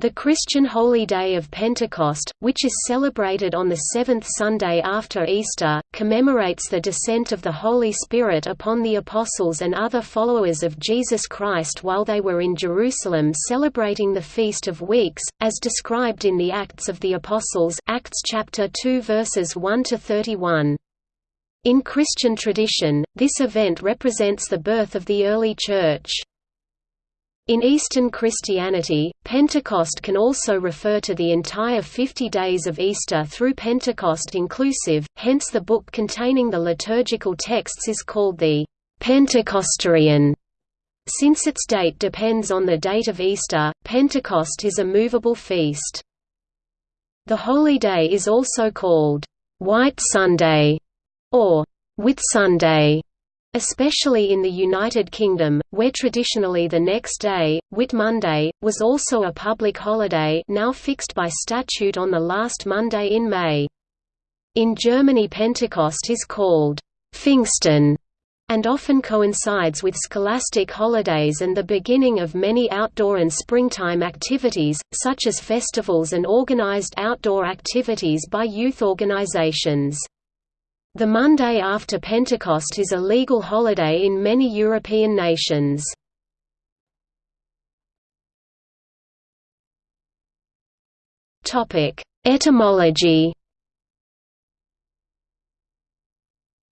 The Christian holy day of Pentecost, which is celebrated on the seventh Sunday after Easter, commemorates the descent of the Holy Spirit upon the apostles and other followers of Jesus Christ while they were in Jerusalem celebrating the Feast of Weeks, as described in the Acts of the Apostles Acts chapter 2 verses 1 to 31. In Christian tradition, this event represents the birth of the early Church. In Eastern Christianity, Pentecost can also refer to the entire 50 days of Easter through Pentecost inclusive, hence the book containing the liturgical texts is called the Pentecostarion. Since its date depends on the date of Easter, Pentecost is a movable feast. The holy day is also called White Sunday or Whitsunday especially in the United Kingdom, where traditionally the next day, Whit Monday, was also a public holiday now fixed by statute on the last Monday in May. In Germany Pentecost is called Pfingsten and often coincides with scholastic holidays and the beginning of many outdoor and springtime activities, such as festivals and organized outdoor activities by youth organizations. The Monday after Pentecost is a legal holiday in many European nations. Etymology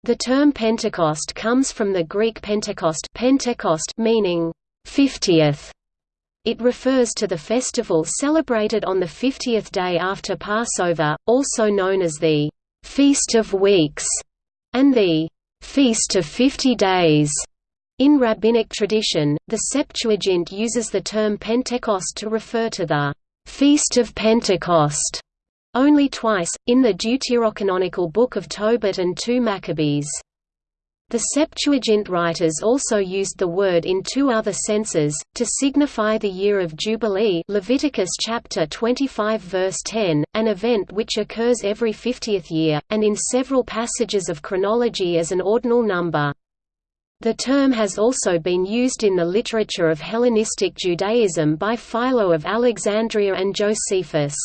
The term Pentecost comes from the Greek Pentekost, Pentecost meaning fiftieth. It refers to the festival celebrated on the fiftieth day after Passover, also known as the Feast of Weeks, and the Feast of Fifty Days. In rabbinic tradition, the Septuagint uses the term Pentecost to refer to the Feast of Pentecost only twice, in the Deuterocanonical Book of Tobit and 2 Maccabees. The Septuagint writers also used the word in two other senses, to signify the year of Jubilee Leviticus chapter 25 verse 10, an event which occurs every 50th year, and in several passages of chronology as an ordinal number. The term has also been used in the literature of Hellenistic Judaism by Philo of Alexandria and Josephus.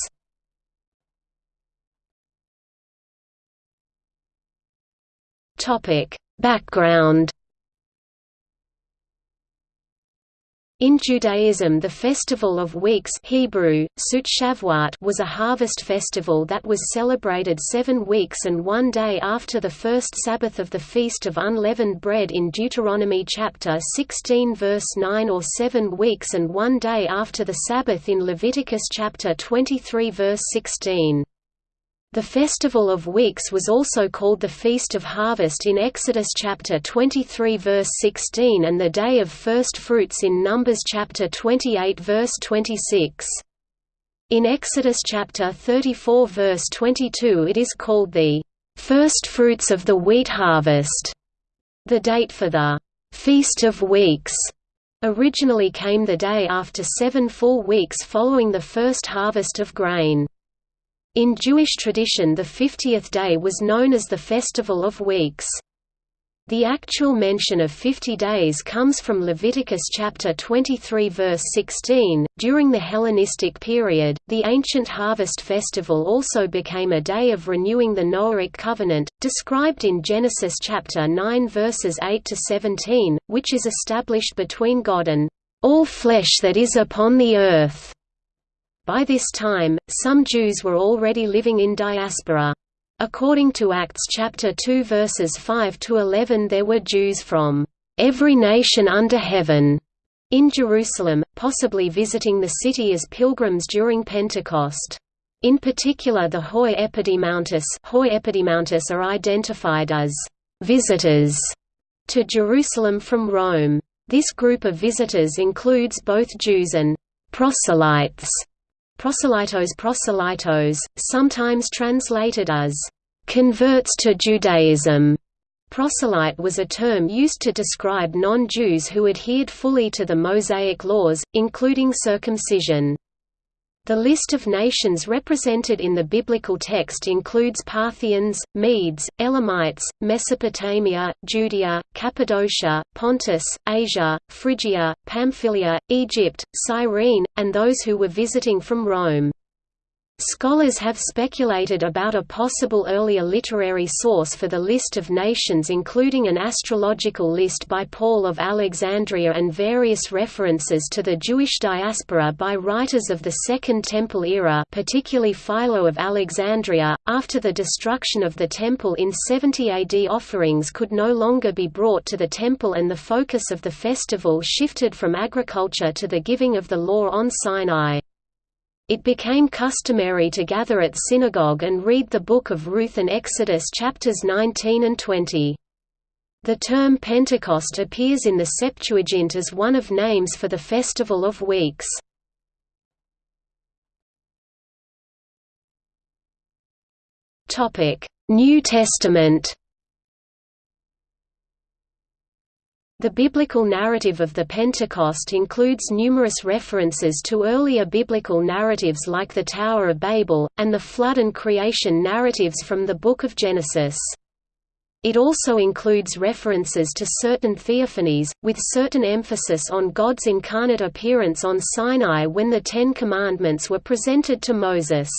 Topic Background In Judaism the Festival of Weeks Hebrew, Sut was a harvest festival that was celebrated seven weeks and one day after the first Sabbath of the Feast of Unleavened Bread in Deuteronomy chapter 16 verse 9 or seven weeks and one day after the Sabbath in Leviticus chapter 23 verse 16. The Festival of Weeks was also called the Feast of Harvest in Exodus chapter 23 verse 16 and the Day of First Fruits in Numbers chapter 28 verse 26. In Exodus chapter 34 verse 22 it is called the First Fruits of the Wheat Harvest. The date for the Feast of Weeks originally came the day after seven full weeks following the first harvest of grain. In Jewish tradition the 50th day was known as the Festival of Weeks. The actual mention of 50 days comes from Leviticus chapter 23 verse 16. During the Hellenistic period, the ancient harvest festival also became a day of renewing the Noahic covenant, described in Genesis chapter 9 verses 8 to 17, which is established between God and all flesh that is upon the earth. By this time, some Jews were already living in diaspora. According to Acts chapter 2 verses 5 to 11 there were Jews from every nation under heaven in Jerusalem, possibly visiting the city as pilgrims during Pentecost. In particular the Hoi Epidimontis, Hoi Epidimontis are identified as visitors to Jerusalem from Rome. This group of visitors includes both Jews and proselytes proselytos proselytos, sometimes translated as converts to Judaism. Proselyte was a term used to describe non-Jews who adhered fully to the Mosaic laws, including circumcision. The list of nations represented in the biblical text includes Parthians, Medes, Elamites, Mesopotamia, Judea, Cappadocia, Pontus, Asia, Phrygia, Pamphylia, Egypt, Cyrene, and those who were visiting from Rome. Scholars have speculated about a possible earlier literary source for the list of nations including an astrological list by Paul of Alexandria and various references to the Jewish diaspora by writers of the Second Temple era particularly Philo of Alexandria. After the destruction of the Temple in 70 AD offerings could no longer be brought to the Temple and the focus of the festival shifted from agriculture to the giving of the law on Sinai. It became customary to gather at synagogue and read the Book of Ruth and Exodus chapters 19 and 20. The term Pentecost appears in the Septuagint as one of names for the Festival of Weeks. New Testament The biblical narrative of the Pentecost includes numerous references to earlier biblical narratives like the Tower of Babel, and the flood and creation narratives from the Book of Genesis. It also includes references to certain theophanies, with certain emphasis on God's incarnate appearance on Sinai when the Ten Commandments were presented to Moses.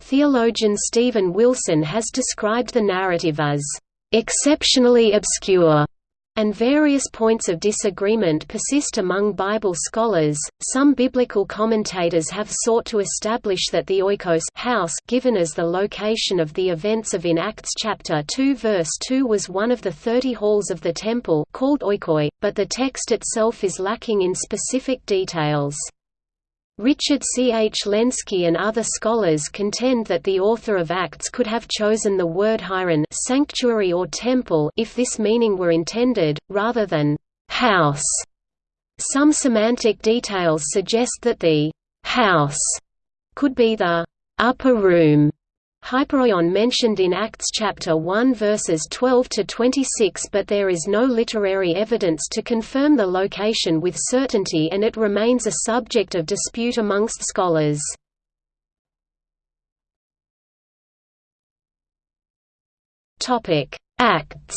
Theologian Stephen Wilson has described the narrative as exceptionally obscure and various points of disagreement persist among Bible scholars. Some biblical commentators have sought to establish that the oikos house given as the location of the events of in Acts chapter 2 verse 2 was one of the 30 halls of the temple called oikoi, but the text itself is lacking in specific details. Richard C. H. Lenski and other scholars contend that the author of Acts could have chosen the word hieron sanctuary or temple if this meaning were intended, rather than «house». Some semantic details suggest that the «house» could be the «upper room» Hypereion mentioned in Acts chapter 1 verses 12 to 26 but there is no literary evidence to confirm the location with certainty and it remains a subject of dispute amongst scholars. Topic: Acts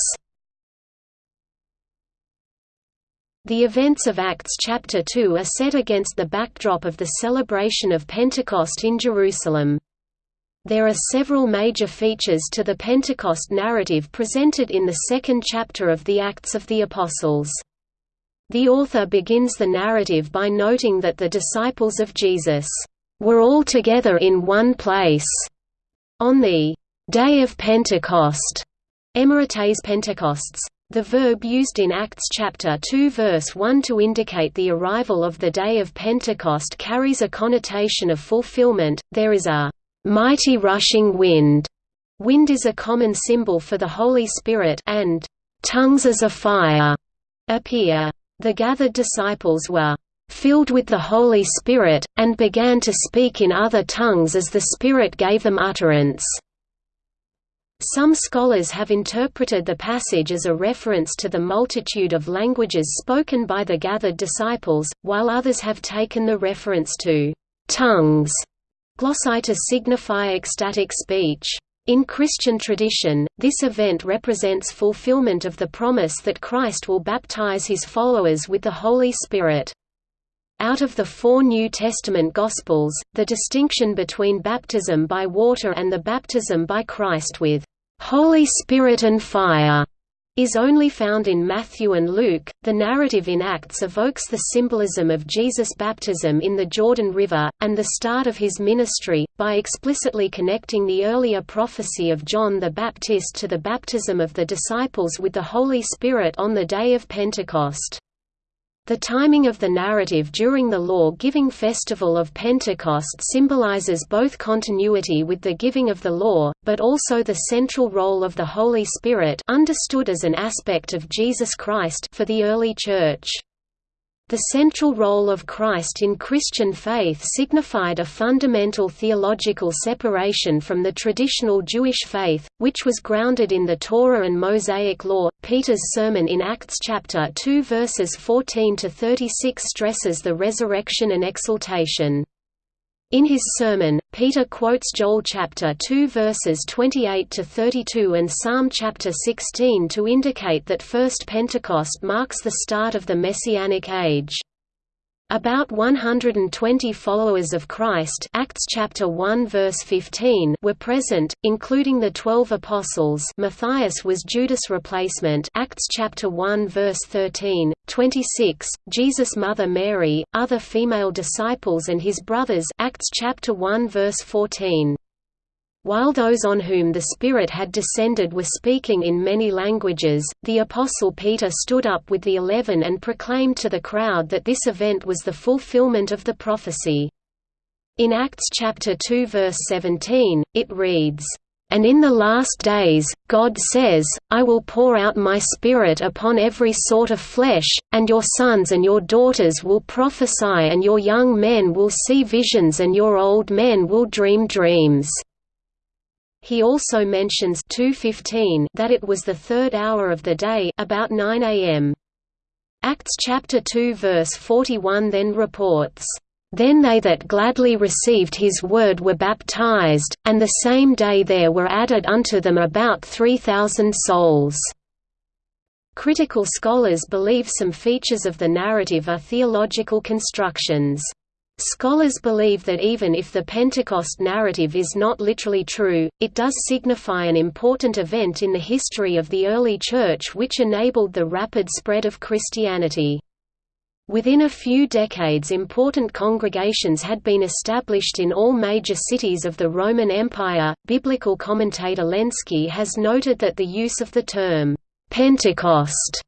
The events of Acts chapter 2 are set against the backdrop of the celebration of Pentecost in Jerusalem. There are several major features to the Pentecost narrative presented in the second chapter of the Acts of the Apostles. The author begins the narrative by noting that the disciples of Jesus were all together in one place on the day of Pentecost. Emerites Pentecosts. The verb used in Acts chapter 2 verse 1 to indicate the arrival of the day of Pentecost carries a connotation of fulfillment. There is a mighty rushing wind. Wind is a common symbol for the Holy Spirit and tongues as a fire appear. The gathered disciples were filled with the Holy Spirit, and began to speak in other tongues as the Spirit gave them utterance. Some scholars have interpreted the passage as a reference to the multitude of languages spoken by the gathered disciples, while others have taken the reference to tongues Glossai to signify ecstatic speech. In Christian tradition, this event represents fulfillment of the promise that Christ will baptize his followers with the Holy Spirit. Out of the four New Testament Gospels, the distinction between baptism by water and the baptism by Christ with Holy Spirit and fire is only found in Matthew and Luke. The narrative in Acts evokes the symbolism of Jesus' baptism in the Jordan River, and the start of his ministry, by explicitly connecting the earlier prophecy of John the Baptist to the baptism of the disciples with the Holy Spirit on the day of Pentecost. The timing of the narrative during the law-giving festival of Pentecost symbolizes both continuity with the giving of the law, but also the central role of the Holy Spirit understood as an aspect of Jesus Christ for the early Church. The central role of Christ in Christian faith signified a fundamental theological separation from the traditional Jewish faith, which was grounded in the Torah and Mosaic law. Peter's sermon in Acts chapter 2 verses 14 to 36 stresses the resurrection and exaltation. In his sermon, Peter quotes Joel chapter 2 verses 28 to 32 and Psalm chapter 16 to indicate that First Pentecost marks the start of the Messianic age. About 120 followers of Christ Acts chapter 1 verse 15 were present, including the twelve apostles. Matthias was Judas' replacement. Acts chapter 1 verse 13, 26, Jesus' mother Mary, other female disciples and his brothers. Acts chapter 1 verse 14. While those on whom the Spirit had descended were speaking in many languages, the Apostle Peter stood up with the eleven and proclaimed to the crowd that this event was the fulfillment of the prophecy. In Acts chapter 2 verse 17, it reads, and in the last days, God says, I will pour out my Spirit upon every sort of flesh, and your sons and your daughters will prophesy and your young men will see visions and your old men will dream dreams. He also mentions 2:15 that it was the third hour of the day about 9 a.m. Acts chapter 2 verse 41 then reports, "Then they that gladly received his word were baptized, and the same day there were added unto them about 3,000 souls." Critical scholars believe some features of the narrative are theological constructions. Scholars believe that even if the Pentecost narrative is not literally true, it does signify an important event in the history of the early Church which enabled the rapid spread of Christianity. Within a few decades important congregations had been established in all major cities of the Roman Empire. Biblical commentator Lenski has noted that the use of the term, Pentecost,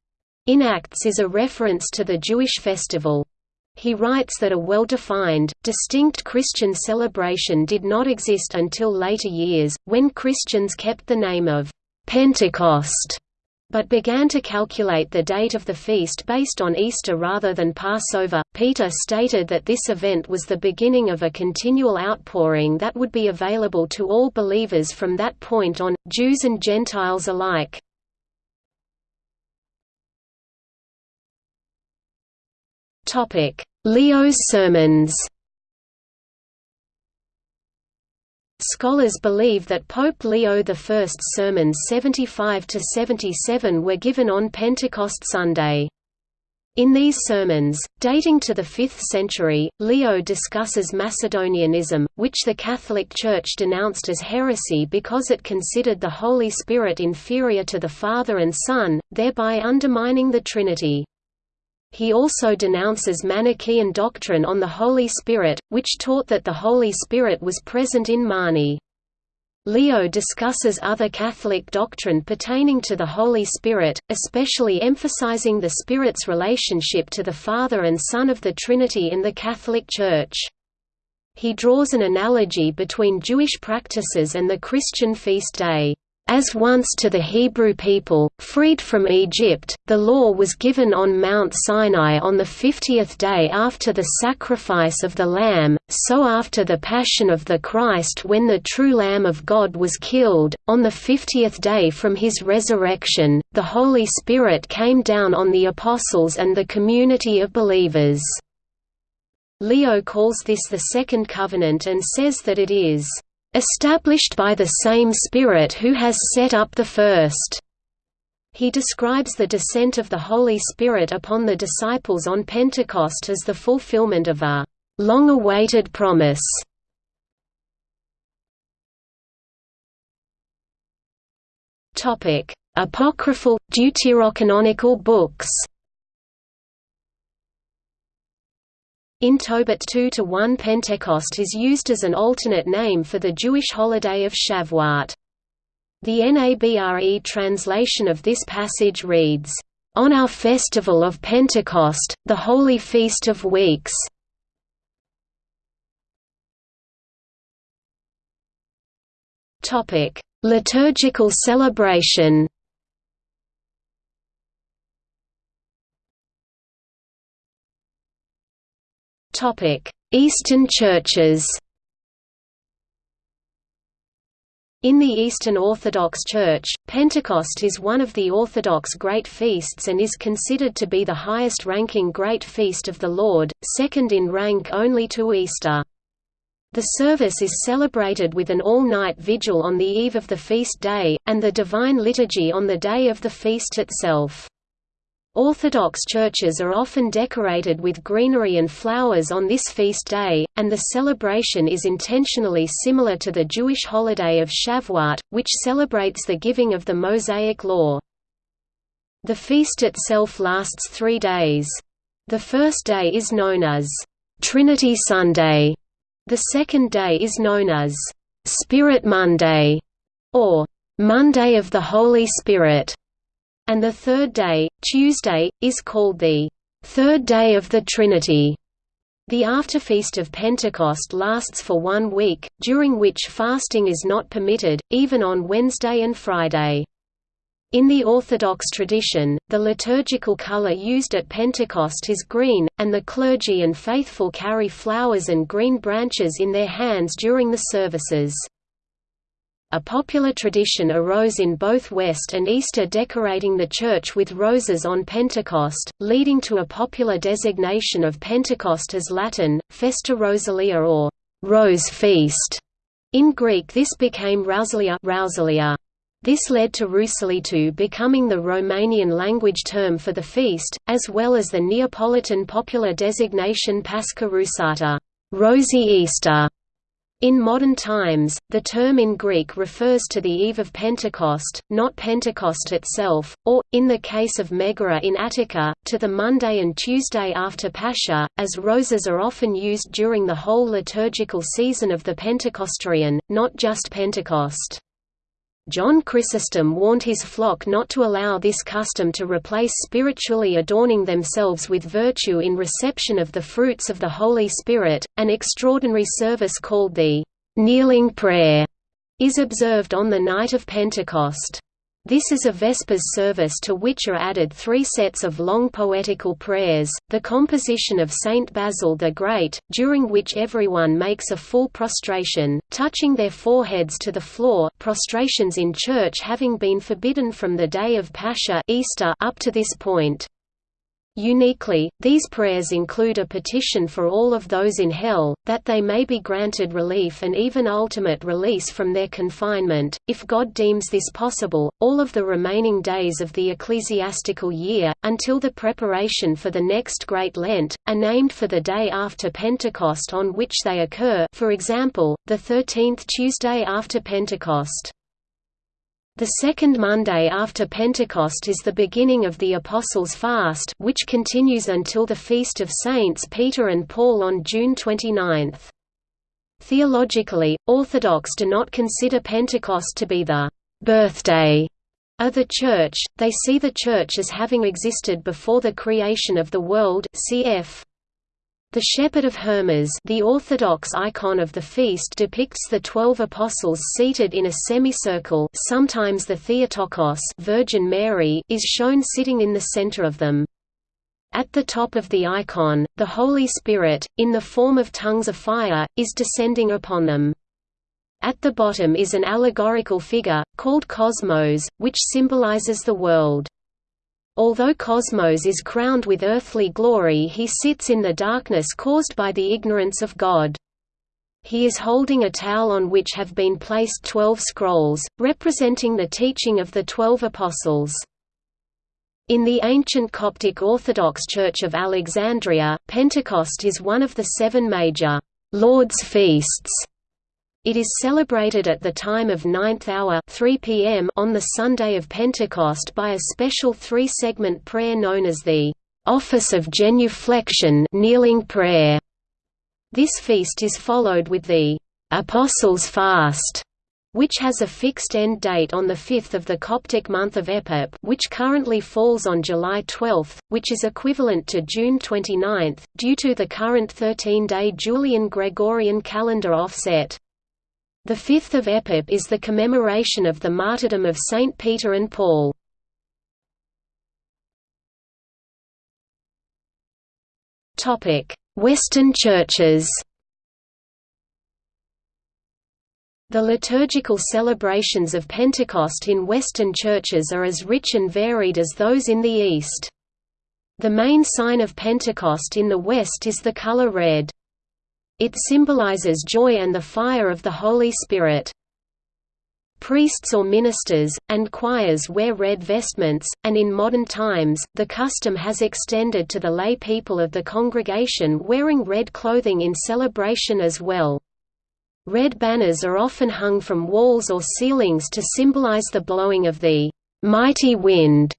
in Acts is a reference to the Jewish festival, he writes that a well-defined, distinct Christian celebration did not exist until later years, when Christians kept the name of Pentecost but began to calculate the date of the feast based on Easter rather than Passover. Peter stated that this event was the beginning of a continual outpouring that would be available to all believers from that point on, Jews and Gentiles alike. Leo's sermons Scholars believe that Pope Leo I's sermons 75–77 were given on Pentecost Sunday. In these sermons, dating to the 5th century, Leo discusses Macedonianism, which the Catholic Church denounced as heresy because it considered the Holy Spirit inferior to the Father and Son, thereby undermining the Trinity. He also denounces Manichaean doctrine on the Holy Spirit, which taught that the Holy Spirit was present in Mani. Leo discusses other Catholic doctrine pertaining to the Holy Spirit, especially emphasizing the Spirit's relationship to the Father and Son of the Trinity in the Catholic Church. He draws an analogy between Jewish practices and the Christian feast day. As once to the Hebrew people, freed from Egypt, the law was given on Mount Sinai on the fiftieth day after the sacrifice of the Lamb, so after the Passion of the Christ when the true Lamb of God was killed, on the fiftieth day from his resurrection, the Holy Spirit came down on the Apostles and the community of believers. Leo calls this the Second Covenant and says that it is established by the same Spirit who has set up the first." He describes the descent of the Holy Spirit upon the disciples on Pentecost as the fulfillment of a long-awaited promise. Apocryphal, deuterocanonical books In Tobit 2 to 1 Pentecost is used as an alternate name for the Jewish holiday of Shavuot. The NABRE translation of this passage reads, "...on our festival of Pentecost, the holy feast of weeks." Liturgical celebration Eastern churches In the Eastern Orthodox Church, Pentecost is one of the Orthodox great feasts and is considered to be the highest-ranking great feast of the Lord, second in rank only to Easter. The service is celebrated with an all-night vigil on the eve of the feast day, and the Divine Liturgy on the day of the feast itself. Orthodox churches are often decorated with greenery and flowers on this feast day, and the celebration is intentionally similar to the Jewish holiday of Shavuot, which celebrates the giving of the Mosaic Law. The feast itself lasts three days. The first day is known as Trinity Sunday. The second day is known as Spirit Monday or Monday of the Holy Spirit and the third day, Tuesday, is called the third day of the Trinity. The afterfeast of Pentecost lasts for one week, during which fasting is not permitted, even on Wednesday and Friday. In the Orthodox tradition, the liturgical color used at Pentecost is green, and the clergy and faithful carry flowers and green branches in their hands during the services. A popular tradition arose in both West and Easter decorating the church with roses on Pentecost, leading to a popular designation of Pentecost as Latin, Festa Rosalia or Rose Feast. In Greek this became Rousalia. This led to Rousalitou becoming the Romanian language term for the feast, as well as the Neapolitan popular designation Pascha Rusata, Rosy Easter. In modern times, the term in Greek refers to the eve of Pentecost, not Pentecost itself, or, in the case of Megara in Attica, to the Monday and Tuesday after Pascha, as roses are often used during the whole liturgical season of the Pentecostarion, not just Pentecost. John Chrysostom warned his flock not to allow this custom to replace spiritually adorning themselves with virtue in reception of the fruits of the Holy Spirit. An extraordinary service called the kneeling prayer is observed on the night of Pentecost. This is a Vespers service to which are added three sets of long poetical prayers, the composition of Saint Basil the Great, during which everyone makes a full prostration, touching their foreheads to the floor prostrations in church having been forbidden from the day of Pascha Easter up to this point. Uniquely, these prayers include a petition for all of those in hell, that they may be granted relief and even ultimate release from their confinement, if God deems this possible. All of the remaining days of the ecclesiastical year, until the preparation for the next Great Lent, are named for the day after Pentecost on which they occur for example, the 13th Tuesday after Pentecost. The second Monday after Pentecost is the beginning of the Apostles' Fast which continues until the Feast of Saints Peter and Paul on June 29. Theologically, Orthodox do not consider Pentecost to be the «birthday» of the Church, they see the Church as having existed before the creation of the world cf. The Shepherd of Hermas the Orthodox icon of the feast depicts the twelve apostles seated in a semicircle sometimes the Theotokos Virgin Mary is shown sitting in the center of them. At the top of the icon, the Holy Spirit, in the form of tongues of fire, is descending upon them. At the bottom is an allegorical figure, called Cosmos, which symbolizes the world. Although Cosmos is crowned with earthly glory he sits in the darkness caused by the ignorance of God. He is holding a towel on which have been placed twelve scrolls, representing the teaching of the Twelve Apostles. In the ancient Coptic Orthodox Church of Alexandria, Pentecost is one of the seven major Lord's feasts it is celebrated at the time of ninth hour 3 p.m. on the Sunday of Pentecost by a special three-segment prayer known as the Office of Genuflection kneeling prayer. This feast is followed with the Apostles' Fast, which has a fixed end date on the 5th of the Coptic month of Epip which currently falls on July 12, which is equivalent to June 29, due to the current 13-day Julian Gregorian calendar offset. The 5th of Epip is the commemoration of the martyrdom of Saint Peter and Paul. Topic: Western churches The liturgical celebrations of Pentecost in Western churches are as rich and varied as those in the East. The main sign of Pentecost in the West is the color red. It symbolizes joy and the fire of the Holy Spirit. Priests or ministers, and choirs wear red vestments, and in modern times, the custom has extended to the lay people of the congregation wearing red clothing in celebration as well. Red banners are often hung from walls or ceilings to symbolize the blowing of the mighty wind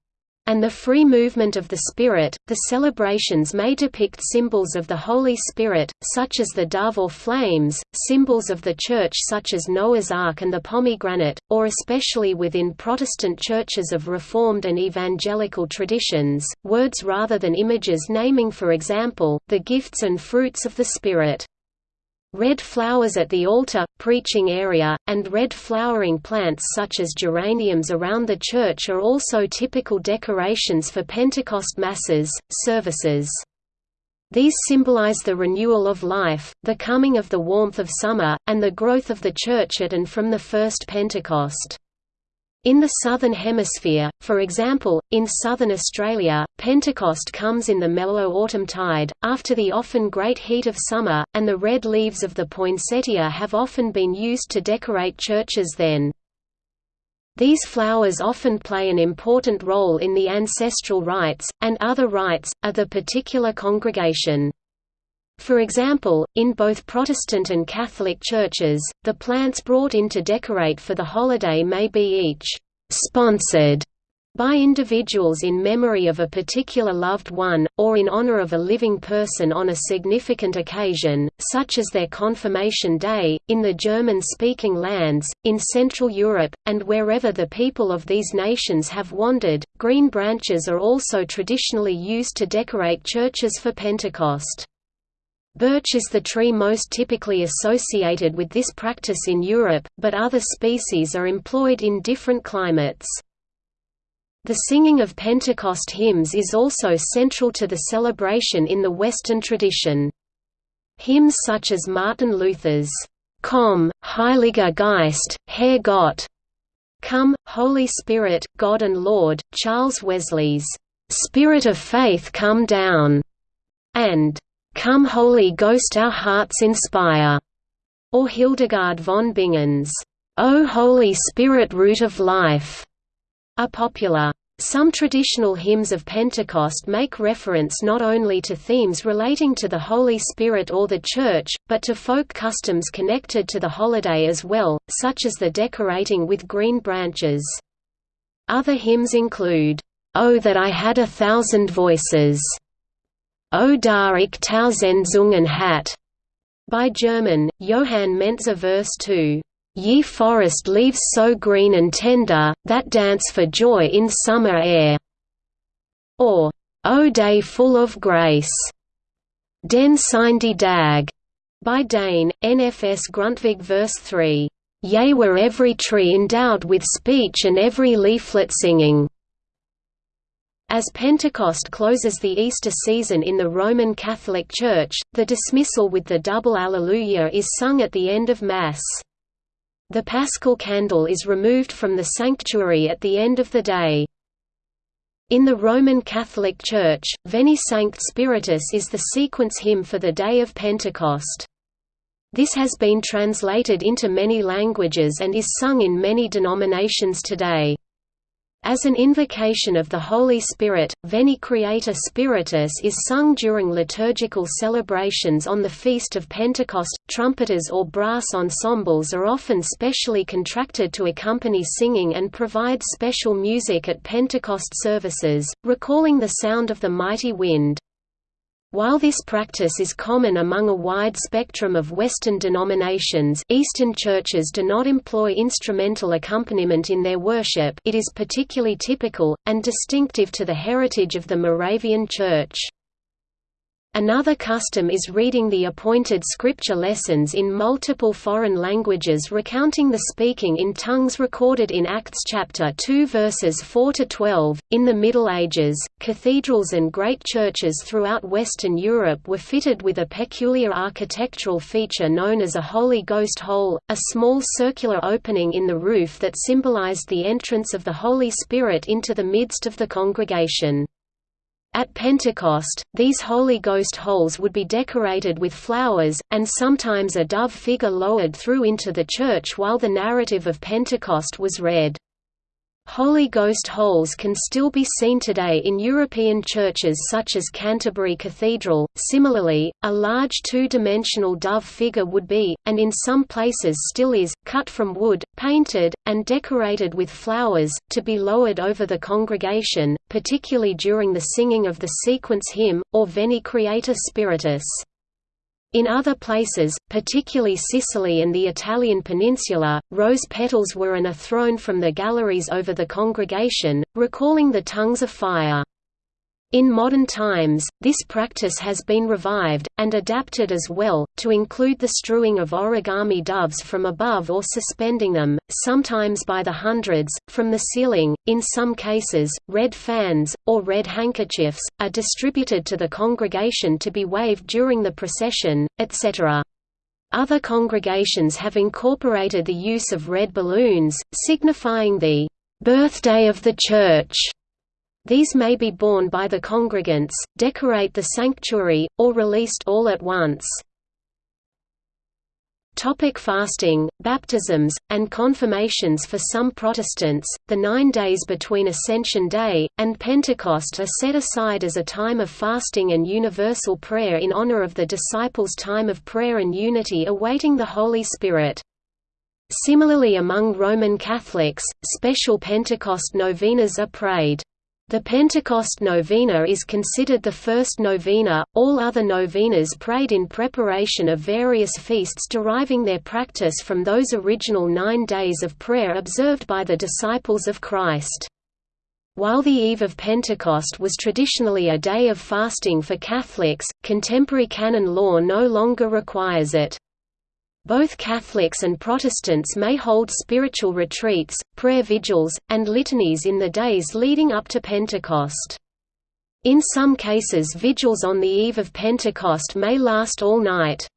and the free movement of the Spirit. The celebrations may depict symbols of the Holy Spirit, such as the dove or flames, symbols of the Church such as Noah's Ark and the pomegranate, or especially within Protestant churches of Reformed and Evangelical traditions, words rather than images naming for example, the gifts and fruits of the Spirit. Red flowers at the altar, preaching area, and red flowering plants such as geraniums around the church are also typical decorations for Pentecost masses, services. These symbolize the renewal of life, the coming of the warmth of summer, and the growth of the church at and from the first Pentecost. In the Southern Hemisphere, for example, in southern Australia, Pentecost comes in the mellow autumn tide, after the often great heat of summer, and the red leaves of the poinsettia have often been used to decorate churches then. These flowers often play an important role in the ancestral rites, and other rites, of the particular congregation. For example, in both Protestant and Catholic churches, the plants brought in to decorate for the holiday may be each «sponsored» by individuals in memory of a particular loved one, or in honor of a living person on a significant occasion, such as their confirmation day, in the German-speaking lands, in Central Europe, and wherever the people of these nations have wandered. Green branches are also traditionally used to decorate churches for Pentecost. Birch is the tree most typically associated with this practice in Europe, but other species are employed in different climates. The singing of Pentecost hymns is also central to the celebration in the Western tradition. Hymns such as Martin Luther's Komm, Heiliger Geist, Herr Gott, Come, Holy Spirit, God and Lord, Charles Wesley's Spirit of Faith Come Down, and Come Holy Ghost our hearts inspire, or Hildegard von Bingen's O Holy Spirit root of life, are popular. Some traditional hymns of Pentecost make reference not only to themes relating to the Holy Spirit or the Church, but to folk customs connected to the holiday as well, such as the decorating with green branches. Other hymns include, "'Oh that I had a thousand voices' O ich tausend Zungen hat, by German, Johann Mentzer verse 2. Ye forest leaves so green and tender, that dance for joy in summer air. Or, O day full of grace. Den die Dag, by Dane, NFS Grundtvig verse 3. Yea were every tree endowed with speech and every leaflet singing. As Pentecost closes the Easter season in the Roman Catholic Church, the dismissal with the double Alleluia is sung at the end of Mass. The Paschal candle is removed from the sanctuary at the end of the day. In the Roman Catholic Church, Veni Sancte Spiritus is the sequence hymn for the day of Pentecost. This has been translated into many languages and is sung in many denominations today. As an invocation of the Holy Spirit, Veni Creator Spiritus is sung during liturgical celebrations on the Feast of Pentecost. Trumpeters or brass ensembles are often specially contracted to accompany singing and provide special music at Pentecost services, recalling the sound of the mighty wind. While this practice is common among a wide spectrum of Western denominations Eastern churches do not employ instrumental accompaniment in their worship it is particularly typical, and distinctive to the heritage of the Moravian Church. Another custom is reading the appointed scripture lessons in multiple foreign languages recounting the speaking in tongues recorded in Acts chapter 2 verses 4 to 12. In the Middle Ages, cathedrals and great churches throughout Western Europe were fitted with a peculiar architectural feature known as a Holy Ghost hole, a small circular opening in the roof that symbolized the entrance of the Holy Spirit into the midst of the congregation. At Pentecost, these Holy Ghost holes would be decorated with flowers, and sometimes a dove figure lowered through into the church while the narrative of Pentecost was read. Holy Ghost holes can still be seen today in European churches such as Canterbury Cathedral. Similarly, a large two dimensional dove figure would be, and in some places still is, cut from wood, painted, and decorated with flowers, to be lowered over the congregation, particularly during the singing of the sequence hymn, or Veni Creator Spiritus. In other places, particularly Sicily and the Italian peninsula, rose petals were an thrown from the galleries over the congregation, recalling the tongues of fire. In modern times, this practice has been revived, and adapted as well, to include the strewing of origami doves from above or suspending them, sometimes by the hundreds, from the ceiling. In some cases, red fans, or red handkerchiefs, are distributed to the congregation to be waved during the procession, etc. Other congregations have incorporated the use of red balloons, signifying the birthday of the Church these may be borne by the congregants, decorate the sanctuary, or released all at once. Topic fasting, baptisms, and confirmations For some Protestants, the nine days between Ascension Day, and Pentecost are set aside as a time of fasting and universal prayer in honor of the disciples' time of prayer and unity awaiting the Holy Spirit. Similarly among Roman Catholics, special Pentecost novenas are prayed. The Pentecost Novena is considered the first novena, all other novenas prayed in preparation of various feasts deriving their practice from those original nine days of prayer observed by the disciples of Christ. While the eve of Pentecost was traditionally a day of fasting for Catholics, contemporary canon law no longer requires it. Both Catholics and Protestants may hold spiritual retreats, prayer vigils, and litanies in the days leading up to Pentecost. In some cases vigils on the eve of Pentecost may last all night.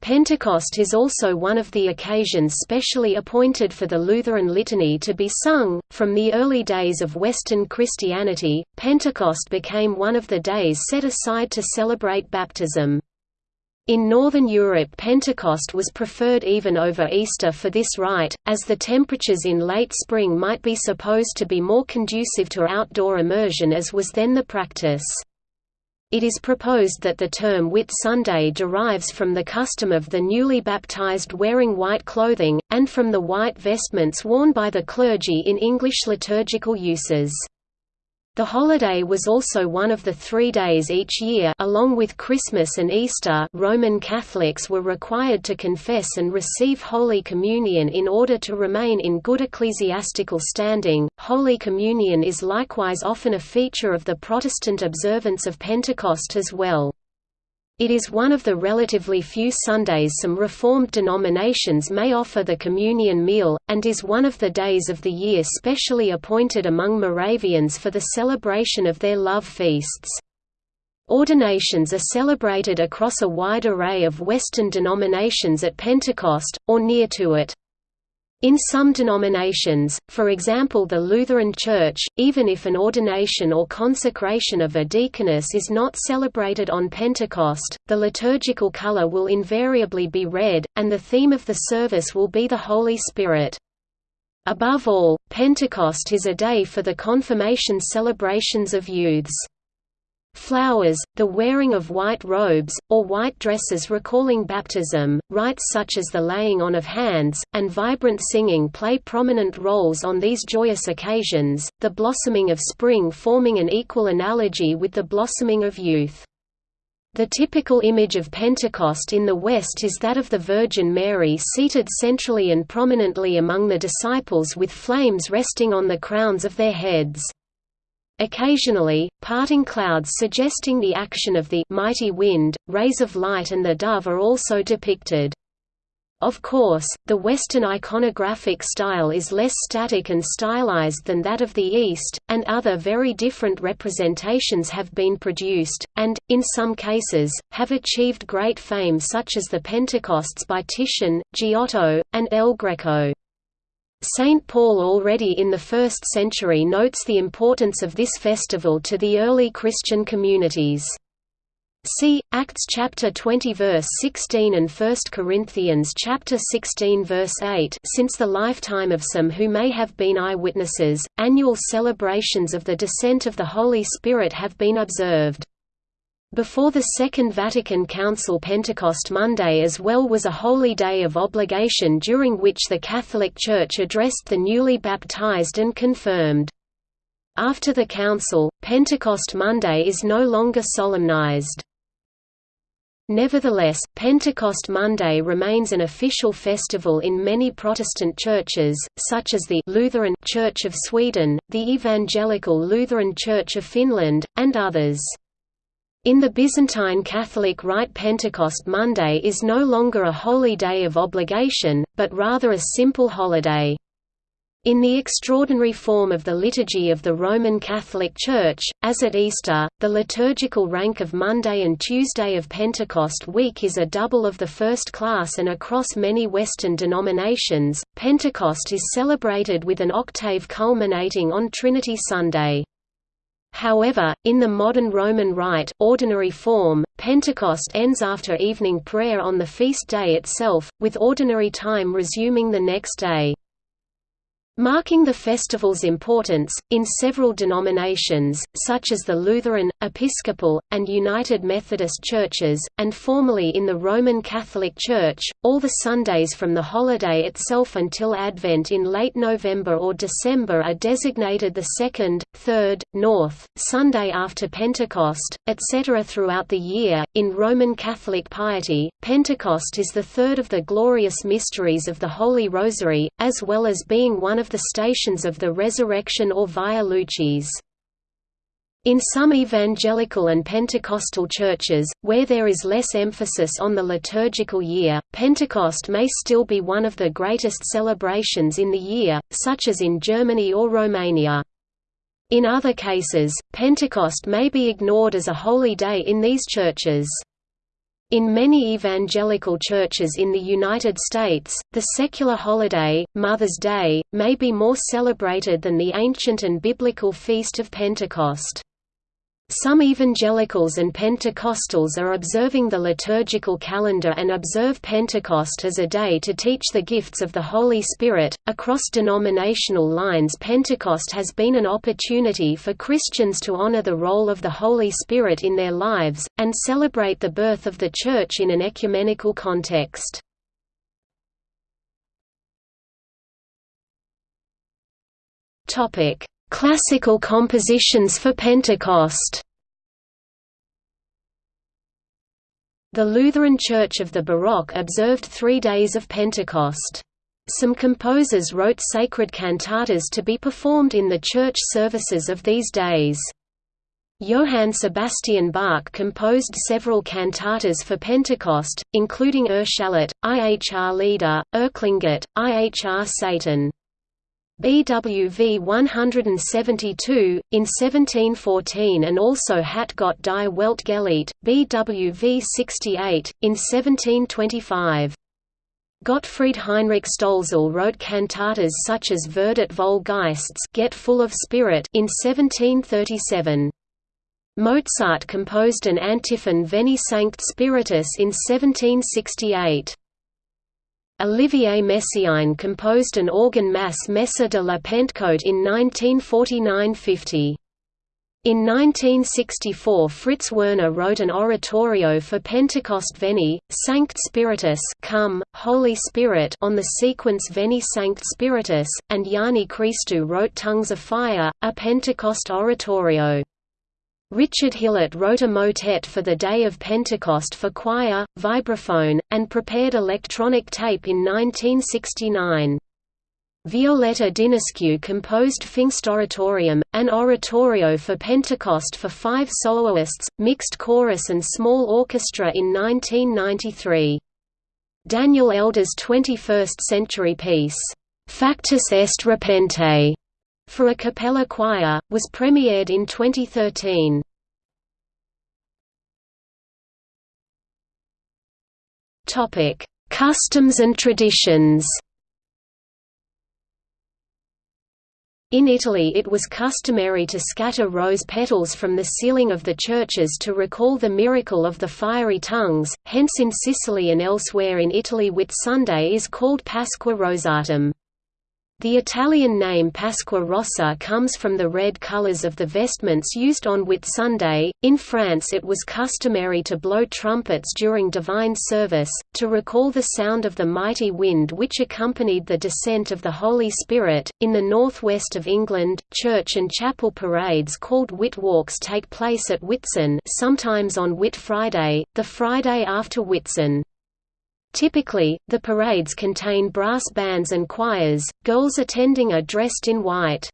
Pentecost is also one of the occasions specially appointed for the Lutheran Litany to be sung. From the early days of Western Christianity, Pentecost became one of the days set aside to celebrate baptism. In Northern Europe Pentecost was preferred even over Easter for this rite, as the temperatures in late spring might be supposed to be more conducive to outdoor immersion as was then the practice. It is proposed that the term Whit Sunday derives from the custom of the newly baptized wearing white clothing, and from the white vestments worn by the clergy in English liturgical uses. The holiday was also one of the three days each year along with Christmas and Easter Roman Catholics were required to confess and receive Holy Communion in order to remain in good ecclesiastical standing. Holy Communion is likewise often a feature of the Protestant observance of Pentecost as well. It is one of the relatively few Sundays some Reformed denominations may offer the communion meal, and is one of the days of the year specially appointed among Moravians for the celebration of their love feasts. Ordinations are celebrated across a wide array of Western denominations at Pentecost, or near to it. In some denominations, for example the Lutheran Church, even if an ordination or consecration of a deaconess is not celebrated on Pentecost, the liturgical color will invariably be red, and the theme of the service will be the Holy Spirit. Above all, Pentecost is a day for the confirmation celebrations of youths. Flowers, the wearing of white robes, or white dresses recalling baptism, rites such as the laying on of hands, and vibrant singing play prominent roles on these joyous occasions, the blossoming of spring forming an equal analogy with the blossoming of youth. The typical image of Pentecost in the West is that of the Virgin Mary seated centrally and prominently among the disciples with flames resting on the crowns of their heads. Occasionally, parting clouds suggesting the action of the mighty wind, rays of light and the dove are also depicted. Of course, the Western iconographic style is less static and stylized than that of the East, and other very different representations have been produced, and, in some cases, have achieved great fame such as the Pentecosts by Titian, Giotto, and El Greco. St. Paul already in the 1st century notes the importance of this festival to the early Christian communities. See Acts chapter 20 verse 16 and 1 Corinthians chapter 16 verse 8. Since the lifetime of some who may have been eyewitnesses, annual celebrations of the descent of the Holy Spirit have been observed. Before the Second Vatican Council Pentecost Monday as well was a holy day of obligation during which the Catholic Church addressed the newly baptized and confirmed. After the Council, Pentecost Monday is no longer solemnized. Nevertheless, Pentecost Monday remains an official festival in many Protestant churches, such as the Lutheran Church of Sweden, the Evangelical Lutheran Church of Finland, and others. In the Byzantine Catholic Rite Pentecost Monday is no longer a holy day of obligation, but rather a simple holiday. In the extraordinary form of the Liturgy of the Roman Catholic Church, as at Easter, the liturgical rank of Monday and Tuesday of Pentecost week is a double of the first class and across many Western denominations, Pentecost is celebrated with an octave culminating on Trinity Sunday. However, in the modern Roman Rite ordinary form, Pentecost ends after evening prayer on the feast day itself, with ordinary time resuming the next day. Marking the festival's importance, in several denominations, such as the Lutheran, Episcopal, and United Methodist churches, and formerly in the Roman Catholic Church, all the Sundays from the holiday itself until Advent in late November or December are designated the second, third, north, Sunday after Pentecost, etc. throughout the year. In Roman Catholic piety, Pentecost is the third of the glorious mysteries of the Holy Rosary, as well as being one of of the stations of the resurrection or Via Lucis. In some evangelical and Pentecostal churches, where there is less emphasis on the liturgical year, Pentecost may still be one of the greatest celebrations in the year, such as in Germany or Romania. In other cases, Pentecost may be ignored as a holy day in these churches. In many evangelical churches in the United States, the secular holiday, Mother's Day, may be more celebrated than the ancient and biblical Feast of Pentecost. Some evangelicals and Pentecostals are observing the liturgical calendar and observe Pentecost as a day to teach the gifts of the Holy Spirit. Across denominational lines, Pentecost has been an opportunity for Christians to honor the role of the Holy Spirit in their lives, and celebrate the birth of the Church in an ecumenical context. Topic Classical compositions for Pentecost The Lutheran Church of the Baroque observed three days of Pentecost. Some composers wrote sacred cantatas to be performed in the church services of these days. Johann Sebastian Bach composed several cantatas for Pentecost, including Erschallet, Ihr Lieder, Erklinget, Ihr Saiten. BWV 172, in 1714 and also Hat Gott die Welt geliebt, BWV 68, in 1725. Gottfried Heinrich Stolzel wrote cantatas such as Werdet voll Geists Get Full of Spirit in 1737. Mozart composed an antiphon Veni Sancte Spiritus in 1768. Olivier Messiaen composed an organ mass Messe de la Pentecôte in 1949–50. In 1964 Fritz Werner wrote an oratorio for Pentecost Veni, Sancte Spiritus Come, Holy Spirit on the sequence Veni Sancte Spiritus, and Jani Christou wrote Tongues of Fire, a Pentecost oratorio. Richard Hillert wrote a motet for the Day of Pentecost for choir, vibraphone, and prepared electronic tape in 1969. Violetta Dinescu composed Pfingstoratorium, an oratorio for Pentecost for five soloists, mixed chorus and small orchestra in 1993. Daniel Elder's 21st-century piece, Factus est repente, for a cappella choir, was premiered in 2013. Topic: Customs and traditions. In Italy it was customary to scatter rose petals from the ceiling of the churches to recall the miracle of the fiery tongues, hence in Sicily and elsewhere in Italy Whitsunday is called Pasqua Rosatum. The Italian name Pasqua Rossa comes from the red colors of the vestments used on Whitsunday. In France, it was customary to blow trumpets during divine service, to recall the sound of the mighty wind which accompanied the descent of the Holy Spirit. In the northwest of England, church and chapel parades called Whit Walks take place at Whitsun, sometimes on Whit Friday, the Friday after Whitsun. Typically, the parades contain brass bands and choirs, girls attending are dressed in white.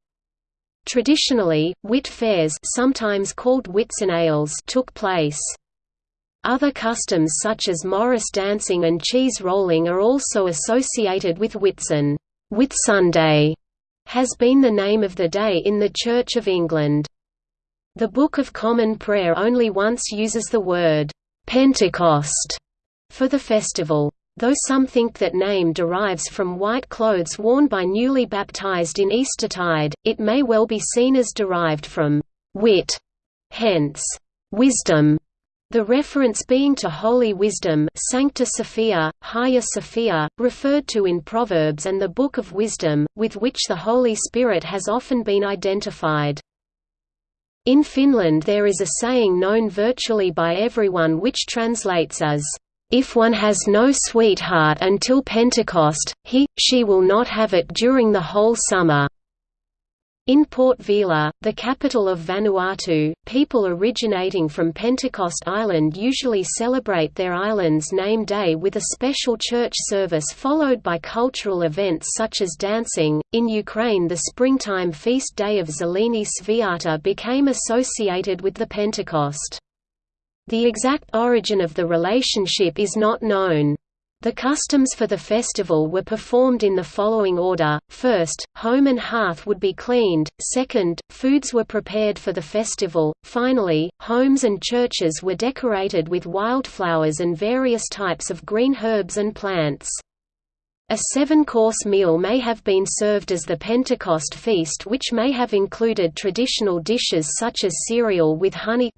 Traditionally, Whit fairs sometimes called Whitsunales took place. Other customs such as Morris dancing and cheese rolling are also associated with Whitsun. Whitsunday has been the name of the day in the Church of England. The Book of Common Prayer only once uses the word Pentecost for the festival. Though some think that name derives from white clothes worn by newly baptized in Eastertide, it may well be seen as derived from wit, hence, wisdom. The reference being to holy wisdom Sancta Sophia, Hagia Sophia, referred to in Proverbs and the Book of Wisdom, with which the Holy Spirit has often been identified. In Finland there is a saying known virtually by everyone which translates as, if one has no sweetheart until Pentecost, he, she will not have it during the whole summer. In Port Vila, the capital of Vanuatu, people originating from Pentecost Island usually celebrate their island's name day with a special church service followed by cultural events such as dancing. In Ukraine, the springtime feast day of Zeleny Sviata became associated with the Pentecost. The exact origin of the relationship is not known. The customs for the festival were performed in the following order, first, home and hearth would be cleaned, second, foods were prepared for the festival, finally, homes and churches were decorated with wildflowers and various types of green herbs and plants. A seven-course meal may have been served as the Pentecost feast which may have included traditional dishes such as cereal with honey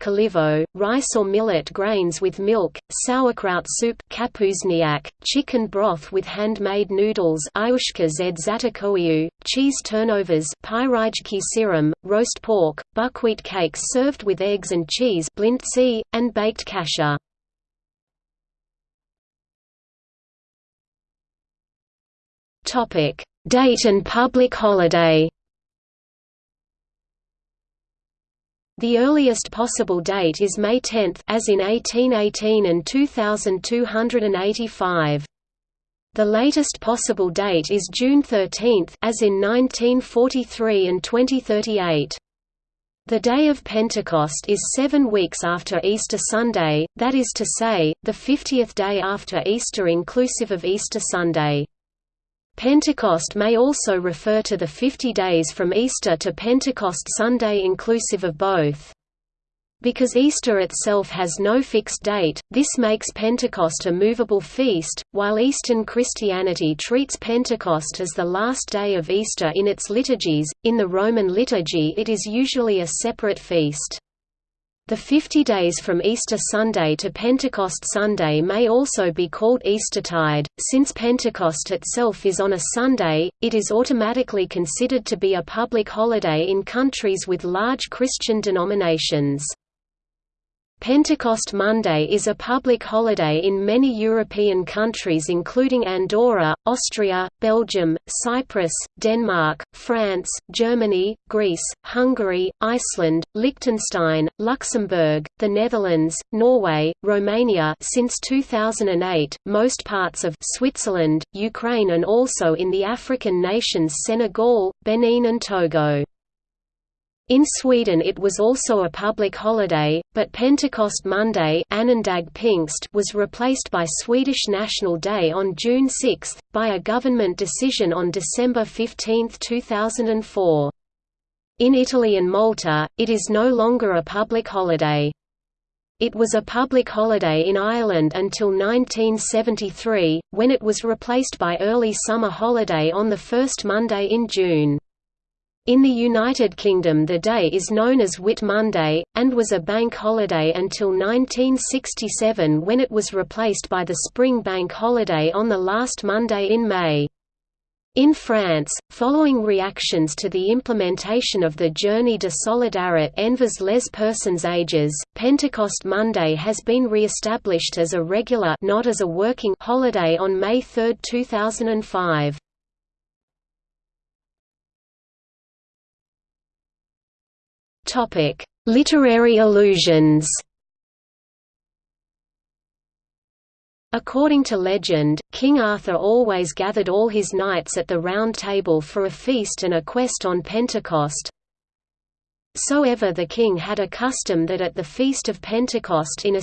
rice or millet grains with milk, sauerkraut soup kapusniak, chicken broth with handmade noodles cheese turnovers serum, roast pork, buckwheat cakes served with eggs and cheese and baked kasha. Topic: Date and public holiday. The earliest possible date is May 10 as in 1818 and 2285. The latest possible date is June 13 as in 1943 and 2038. The day of Pentecost is seven weeks after Easter Sunday, that is to say, the 50th day after Easter inclusive of Easter Sunday. Pentecost may also refer to the 50 days from Easter to Pentecost Sunday inclusive of both. Because Easter itself has no fixed date, this makes Pentecost a movable feast, while Eastern Christianity treats Pentecost as the last day of Easter in its liturgies. In the Roman liturgy, it is usually a separate feast. The 50 days from Easter Sunday to Pentecost Sunday may also be called Eastertide. Since Pentecost itself is on a Sunday, it is automatically considered to be a public holiday in countries with large Christian denominations. Pentecost Monday is a public holiday in many European countries including Andorra, Austria, Belgium, Cyprus, Denmark, France, Germany, Greece, Hungary, Iceland, Liechtenstein, Luxembourg, the Netherlands, Norway, Romania since 2008, most parts of Switzerland, Ukraine and also in the African nations Senegal, Benin and Togo. In Sweden it was also a public holiday, but Pentecost Monday was replaced by Swedish National Day on June 6, by a government decision on December 15, 2004. In Italy and Malta, it is no longer a public holiday. It was a public holiday in Ireland until 1973, when it was replaced by early summer holiday on the first Monday in June. In the United Kingdom the day is known as Whit Monday, and was a bank holiday until 1967 when it was replaced by the spring bank holiday on the last Monday in May. In France, following reactions to the implementation of the Journée de solidarité envers les personnes âgées, Pentecost Monday has been re-established as a regular not as a working holiday on May 3, 2005. Topic: Literary allusions. According to legend, King Arthur always gathered all his knights at the Round Table for a feast and a quest on Pentecost. So ever the king had a custom that at the feast of Pentecost in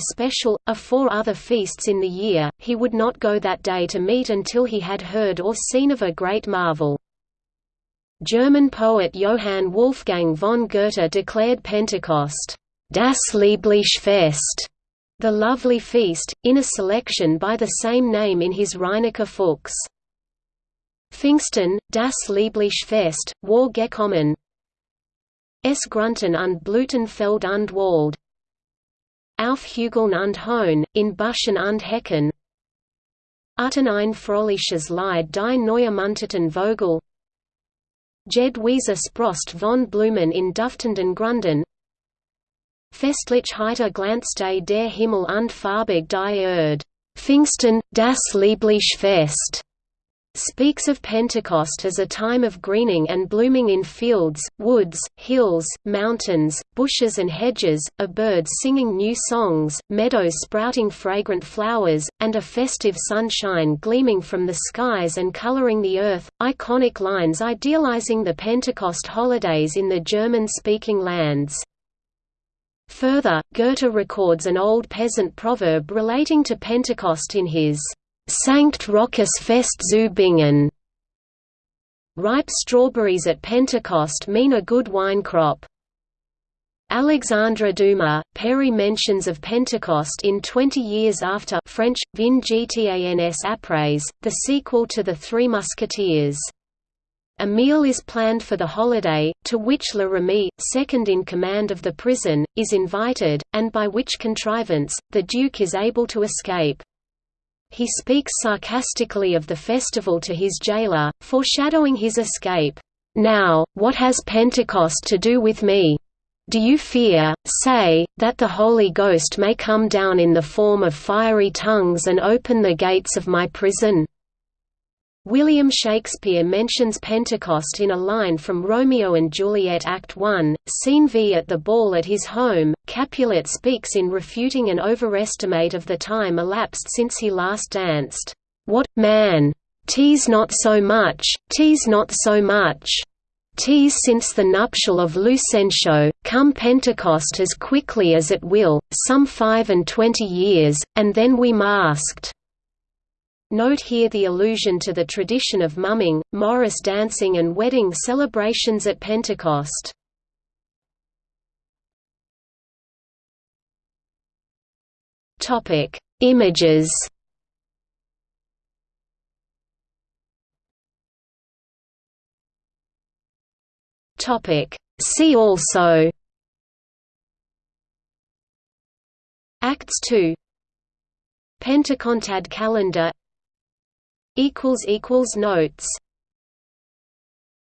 a four other feasts in the year, he would not go that day to meat until he had heard or seen of a great marvel. German poet Johann Wolfgang von Goethe declared Pentecost, Das liebliche Fest, the Lovely Feast, in a selection by the same name in his Reineke Fuchs. Pfingsten, das liebliche Fest, war gekommen. Es Grunten und Feld und Wald. Auf Hügeln und Hohn, in Buschen und Hecken. Utten ein fröhliches Lied die Neuermunteten Vogel. Jed Weser Sprost von Blumen in Duftenden Grunden Festlich heiter glanzte der Himmel und farbig die Erde. Pfingsten, das liebliche Fest speaks of Pentecost as a time of greening and blooming in fields, woods, hills, mountains, bushes and hedges, of birds singing new songs, meadows sprouting fragrant flowers, and a festive sunshine gleaming from the skies and coloring the earth, iconic lines idealizing the Pentecost holidays in the German-speaking lands. Further, Goethe records an old peasant proverb relating to Pentecost in his Sankt Rochus Fest zu Bingen. Ripe strawberries at Pentecost mean a good wine crop. Alexandre Dumas, père mentions of Pentecost in Twenty Years After French, Vingt ans après, the sequel to The Three Musketeers. A meal is planned for the holiday, to which La Ramée, second in command of the prison, is invited, and by which contrivance, the Duke is able to escape. He speaks sarcastically of the festival to his jailer, foreshadowing his escape. Now, what has Pentecost to do with me? Do you fear, say, that the Holy Ghost may come down in the form of fiery tongues and open the gates of my prison? William Shakespeare mentions Pentecost in a line from Romeo and Juliet Act 1, Scene V. At the ball at his home, Capulet speaks in refuting an overestimate of the time elapsed since he last danced. What, man! Tease not so much, tease not so much! Tease since the nuptial of Lucentio, come Pentecost as quickly as it will, some five and twenty years, and then we masked. Note here the allusion to the tradition of mumming, Morris dancing and wedding celebrations at Pentecost. Topic: Images. Topic: See also. Acts 2 Pentecontad calendar Notes